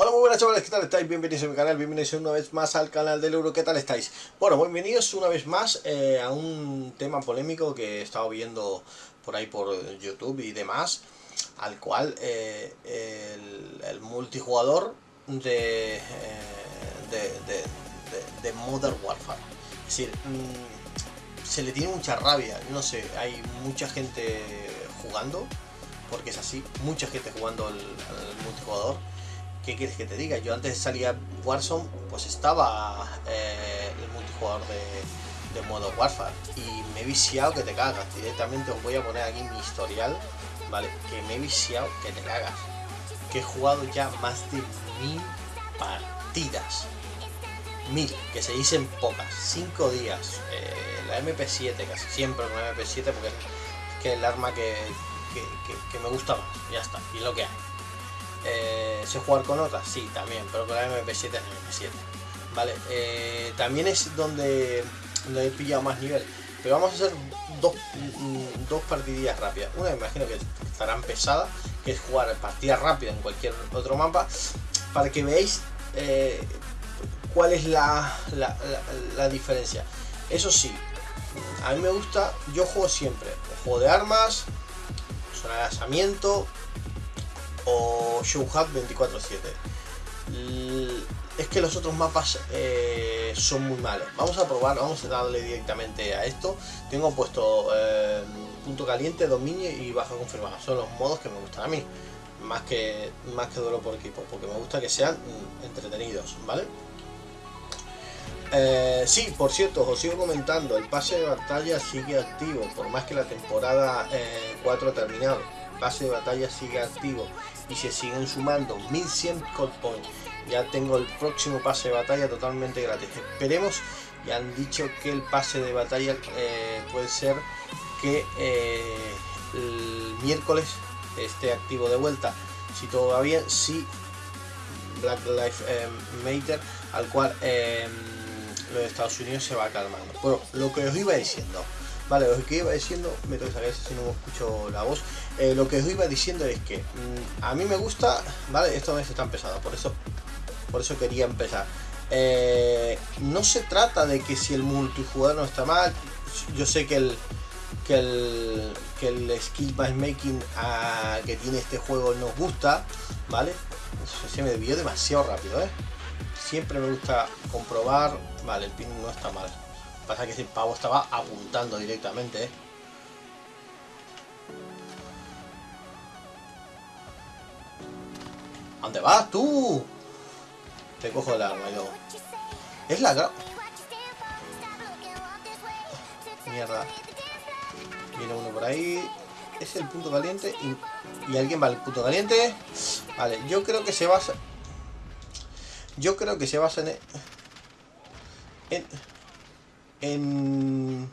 Hola muy buenas chavales, ¿qué tal estáis? Bienvenidos a mi canal, bienvenidos una vez más al canal del Euro, ¿qué tal estáis? Bueno, bienvenidos una vez más eh, a un tema polémico que he estado viendo por ahí por YouTube y demás al cual eh, el, multijugador de, eh, de, de, Modern Warfare es decir, mm, se le tiene mucha rabia, no sé, hay mucha gente jugando porque es así, mucha gente jugando al multijugador ¿qué quieres que te diga? Yo antes salía Warzone, pues estaba eh, el multijugador de, de modo Warfare y me he viciado que te cagas. Directamente os voy a poner aquí mi historial, ¿vale? Que me he viciado que te cagas. Que he jugado ya más de mil partidas. Mil, que se dicen pocas. Cinco días. Eh, la MP7, casi siempre la MP7 porque es que el arma que, que me gusta más. Ya está, y lo que hay. Eh, ¿Sé jugar con otras? Sí, también, pero con la MP7 es MP7. Vale, eh, también es donde, donde he pillado más nivel. Pero vamos a hacer dos, mm, dos partidillas rápidas. Una me imagino que estarán pesadas, que es jugar partida rápida en cualquier otro mapa, para que veáis eh, cuál es la, la, la, diferencia. Eso sí, a mí me gusta, yo juego siempre, juego de armas, son lanzamiento, o Showhub 24-7. Es que los otros mapas eh, son muy malos. Vamos a probar, vamos a darle directamente a esto. Tengo puesto eh, punto caliente, dominio y baja confirmada. Son los modos que me gustan a mí. Más que, más que duelo por equipo, porque me gusta que sean mm, entretenidos, ¿vale? Eh, sí, por cierto, os sigo comentando, el pase de batalla sigue activo, por más que la temporada 4 ha terminado. Pase de batalla sigue activo y se siguen sumando 1100 code points. Ya tengo el próximo pase de batalla totalmente gratis. Esperemos, y han dicho que el pase de batalla eh, puede ser que eh, el miércoles esté activo de vuelta. Si todo va bien, si Black Lives eh, Matter, al cual los Estados Unidos se va calmando. Bueno, lo que os iba diciendo. Vale, lo que iba diciendo, me tengo que si no escucho la voz. Eh, lo que os iba diciendo es que mm, a mí me gusta, vale, esto no es tan por eso, por eso quería empezar. Eh, no se trata de que si el multijugador no está mal, yo sé que el que el, que el skill matchmaking ah, que tiene este juego nos gusta, ¿vale? Se me desvió demasiado rápido, ¿eh? Siempre me gusta comprobar, vale, el pin no está mal. Pasa que ese pavo estaba apuntando directamente, ¿eh? ¿Dónde vas tú? Te cojo el arma yo. Es la Mierda. Viene uno por ahí. Es el punto caliente. Y, alguien va al punto caliente. Vale, yo creo que se basa... Yo creo que se basa en... En... En...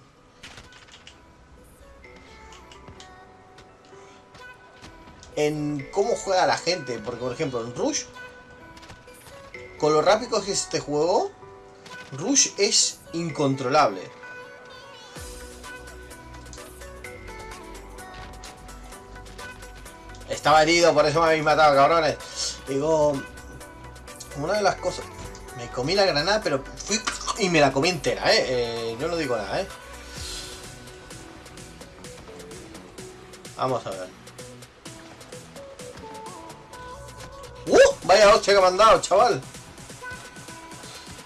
en cómo juega la gente. Porque, por ejemplo, en Rush, con lo rápido que es este juego, Rush es incontrolable. Estaba herido, por eso me habéis matado, cabrones. Digo, una de las cosas... Me comí la granada, pero y me la comí entera, ¿eh? eh yo digo nada, ¿eh? Vamos a ver. ¡Uh! Vaya hostia que me han dado, chaval.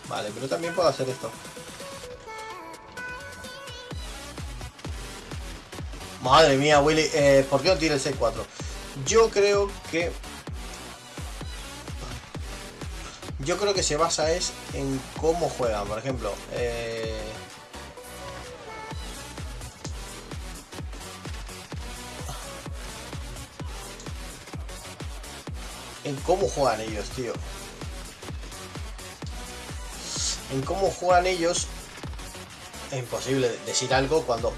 Vale, pero también puedo hacer esto. Madre mía, Willy. Eh, ¿Por qué no tiene el 6-4? Yo creo que... Yo creo que se basa es en cómo juegan. Por ejemplo, eh... en cómo juegan ellos, tío. En cómo juegan ellos es imposible decir algo cuando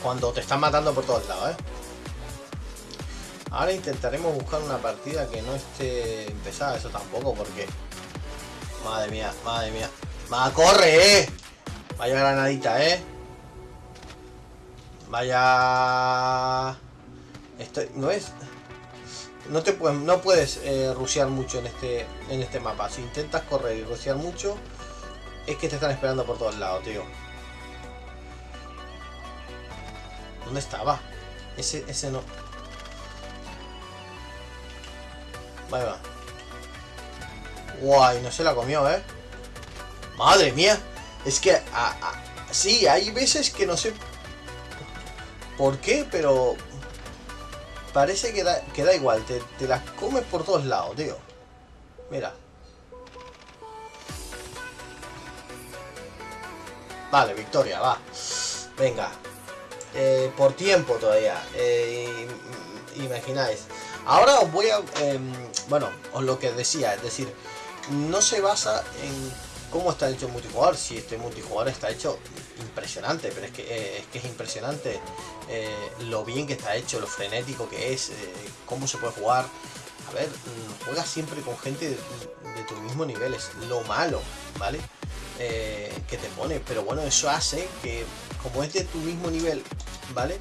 cuando te están matando por todos lados, ¿eh? Ahora intentaremos buscar una partida que no esté empezada, eso tampoco, porque... Madre mía, madre mía. ¡Va, corre, eh! Vaya granadita, eh. Vaya... Esto no es... No te puedes, no puedes eh, mucho en este, en este mapa. Si intentas correr y rushear mucho, es que te están esperando por todos lados, tío. ¿Dónde estaba? Ese, ese no. Vale, va. Guay, no se la comió, ¿eh? Madre mía. Es que, sí, hay veces que no sé por qué, pero parece que da, que da igual. Te, las comes por todos lados, tío. Mira. Vale, victoria, va. Venga. Eh, por tiempo todavía. Eh, imagináis. Ahora os voy a... Em, bueno, os lo que decía, es decir, no se basa en cómo está hecho el multijugador. Si este multijugador está hecho impresionante, pero es que, eh, es, que es impresionante lo bien que está hecho, lo frenético que es, cómo se puede jugar. A ver, mm, juega siempre con gente de, de tu mismo nivel, es lo malo, ¿vale? Eh, que te pone. Pero bueno, eso hace que, como es de tu mismo nivel, ¿vale?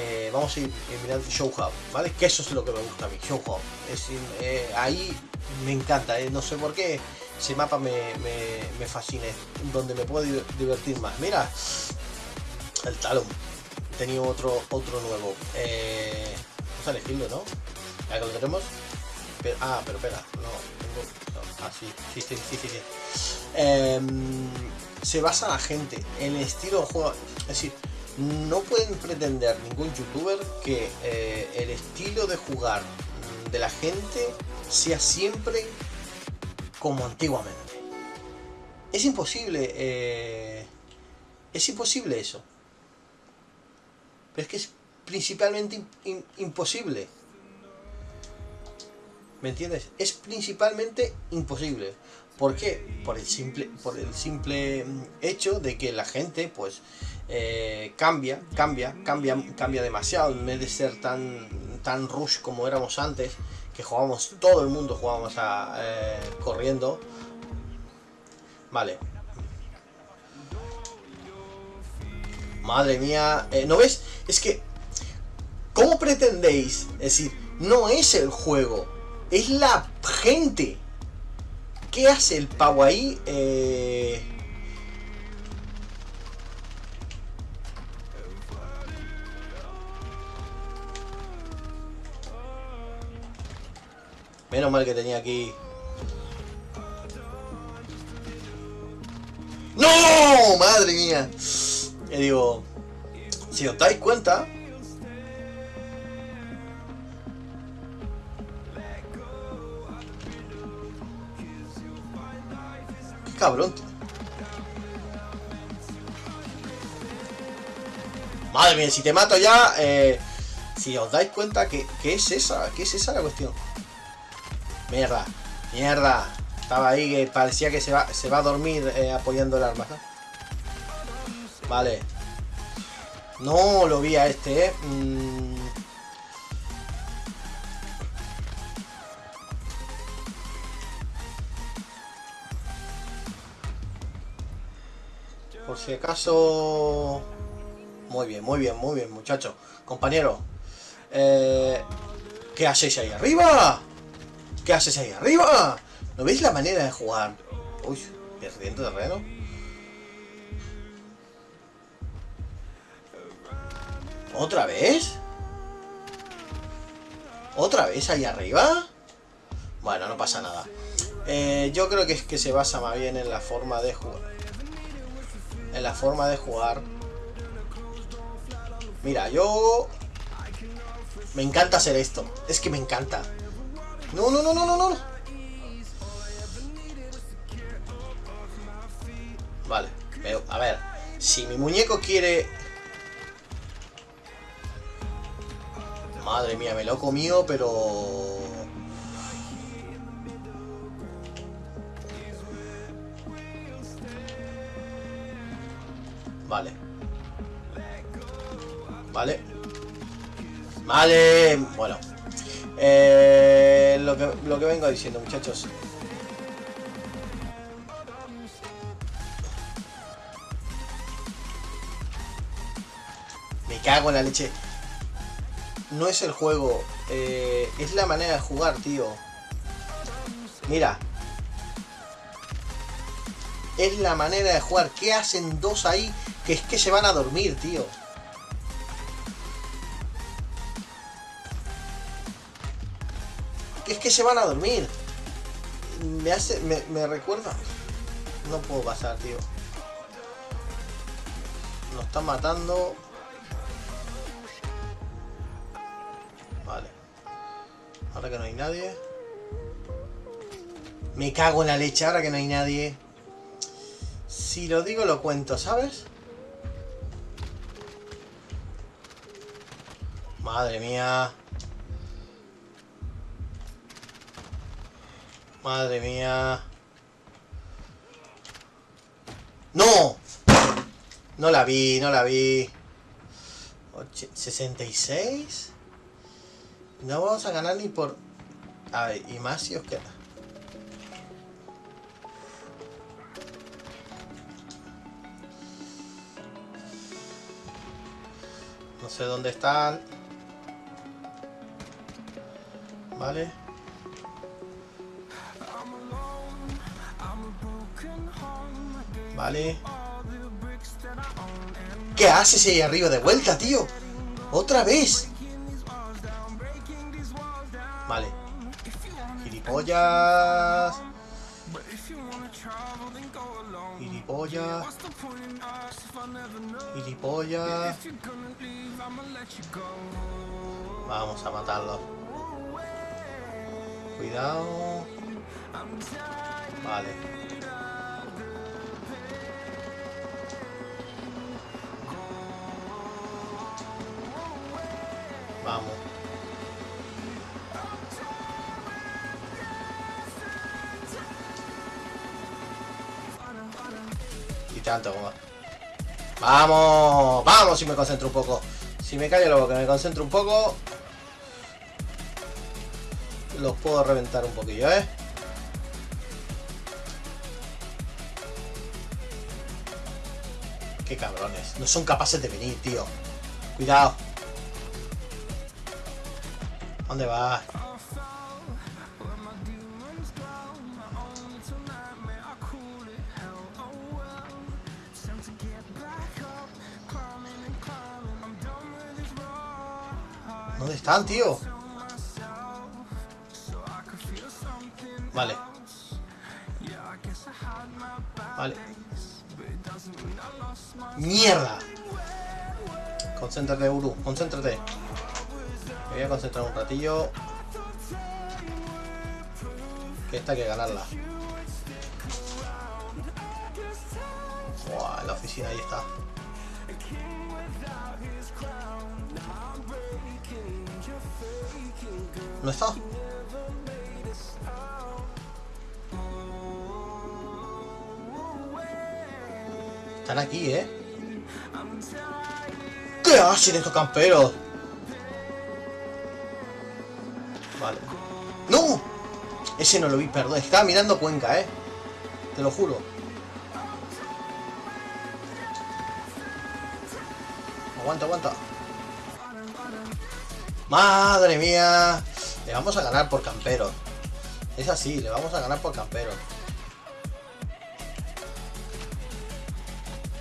Eh, vamos a ir mirando Show Hub, ¿vale? Que eso es lo que me gusta a mí, Show Hub. Es, eh, ahí me encanta, no sé por qué ese mapa me, me, fascina, donde me puedo divertir más. Mira, el Talon. Tenía otro otro nuevo. vamos a elegirlo, ¿no? Ya que lo tenemos. ah, pero espera, no, tengo... Ah, sí, sí, sí, sí. Em, se basa la gente en el estilo de juego. Es decir, no pueden pretender ningún youtuber que eh, el estilo de jugar de la gente sea siempre como antiguamente. Es imposible. Eh, es imposible eso. Pero es que es principalmente imposible. ¿Me entiendes? Es principalmente imposible. ¿Por qué? Por el simple, por el simple mm, hecho de que la gente, pues, eh, cambia, cambia, cambia, cambia demasiado. En vez de ser tan, tan rush como éramos antes, que jugábamos, todo el mundo jugábamos a, eh, corriendo. Vale. Madre mía. Eh, ¿No ves? Es que, ¿cómo pretendéis? Es decir, no es el juego es la gente. ¿Qué hace el pavo ahí? Eh... Menos mal que tenía aquí... ¡No! ¡Madre mía! Y digo... Si os dais cuenta, cabrón. Madre mía, si te mato ya, eh, si os dais cuenta que, es esa, que es esa la cuestión. Mierda, mierda. Estaba ahí que parecía que se va, se va a dormir eh, apoyando el arma. Vale. No lo vi a este, eh. Mm. Si acaso... Muy bien, muy bien, muy bien, muchachos. Compañero. Eh, ¿Qué hacéis ahí arriba? ¿Qué haces ahí arriba? ¿No veis la manera de jugar? Uy, perdiendo terreno. ¿Otra vez? ¿Otra vez ahí arriba? Bueno, no pasa nada. Eh, yo creo que es que se basa más bien en la forma de jugar en la forma de jugar. Mira, yo... Me encanta hacer esto. Es que me encanta. No, no, no, no, no, no. Vale, pero, a ver. Si mi muñeco quiere... Madre mía, me lo he comido, pero... Vale. Vale. Bueno. Eh, lo, que, lo que vengo diciendo, muchachos. Me cago en la leche. no es el juego, eh, es la manera de jugar, tío. Mira. Es la manera de jugar. ¿Qué hacen dos ahí? Que es que se van a dormir, tío. Es que se van a dormir. Me hace... Me, me recuerda... No puedo pasar, tío. Nos están matando. Vale. Ahora que no hay nadie. Me cago en la leche ahora que no hay nadie. Si lo digo lo cuento, ¿sabes? Madre mía. Madre mía. ¡No! No la vi, no la vi. 66. No vamos a ganar ni por... A y más si os queda. No sé dónde están. Vale. Vale. ¿Qué haces ahí arriba de vuelta, tío? ¡Otra vez! Vale. Gilipollas. Gilipollas. Gilipollas. Vamos a matarlo. Cuidado. Vale. Vamos. Y tanto como... ¡Vamos! ¡Vamos! Si me concentro un poco. Si me callo luego que me concentro un poco... Los puedo reventar un poquillo, ¿eh? Qué cabrones. No son capaces de venir, tío. Cuidado. ¿Dónde vas? ¿Dónde están, tío? Vale. Vale. ¡Mierda! Concéntrate, Uru. Concéntrate voy a concentrar un ratillo. Que esta hay que ganarla. Buah, la oficina ahí está. ¿No está? Están aquí, ¿eh? ¿Qué hacen estos camperos? Ese no lo vi, perdón. Estaba mirando Cuenca, ¿eh? Te lo juro. Aguanta, aguanta. ¡Madre mía! Le vamos a ganar por campero. Es así, le vamos a ganar por campero.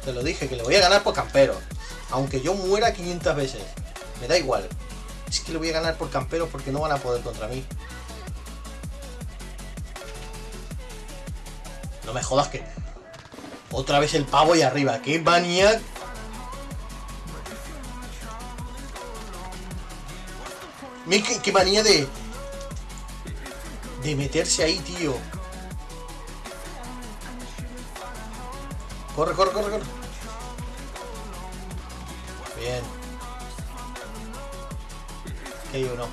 Te lo dije, que le voy a ganar por campero. Aunque yo muera 500 veces. Me da igual. Es que le voy a ganar por campero porque no van a poder contra mí. No me jodas que... Otra vez el pavo y arriba. ¡Qué manía! Qué, manía de... De meterse ahí, tío. Corre, corre, corre, corre. Bien. Que hay uno.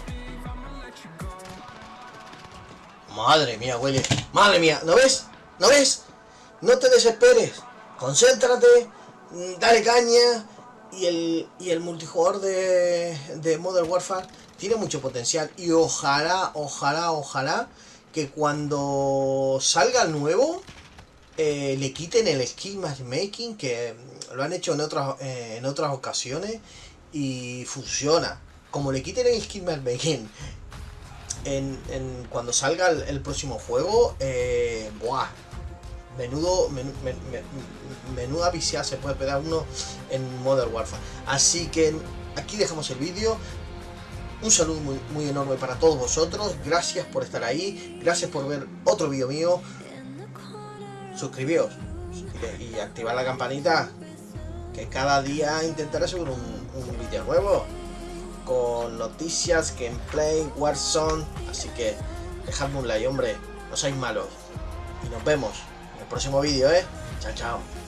Madre mía, huele. Madre mía, ¿no ves? ¿No ves? No te desesperes. Concéntrate, mm, dale caña. Y el, y el multijugador de, de Modern Warfare tiene mucho potencial. Y ojalá, ojalá, ojalá que cuando salga nuevo eh, le quiten el skill matchmaking que lo han hecho en otras, eh, en otras ocasiones y funciona. como le quiten el skin Begin cuando salga el, próximo juego, eh, buah, menudo, viciada se puede pegar uno en Modern Warfare. Así que aquí dejamos el vídeo. Un saludo muy, muy enorme para todos vosotros. Gracias por estar ahí. Gracias por ver otro vídeo mío. Suscribíos y, activar la campanita. Que cada día intentaré subir un, un vídeo nuevo. Con noticias, gameplay, Warzone. Así que dejadme un like, hombre. No seáis malos. Y nos vemos próximo vídeo, ¿eh? Chao, chao.